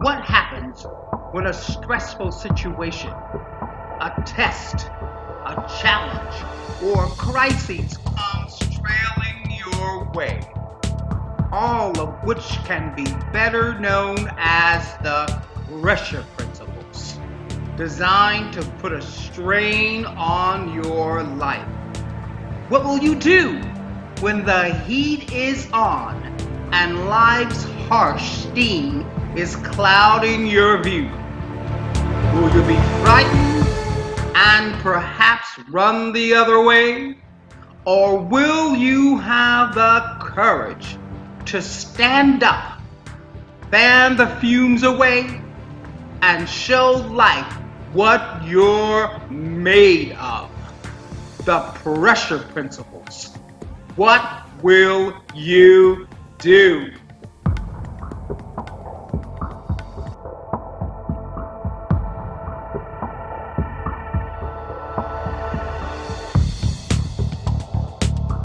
What happens when a stressful situation, a test, a challenge, or crisis comes trailing your way? All of which can be better known as the pressure principles, designed to put a strain on your life. What will you do when the heat is on and life's harsh steam is clouding your view? Will you be frightened and perhaps run the other way? Or will you have the courage to stand up, fan the fumes away, and show life what you're made of? The pressure principles. What will you do?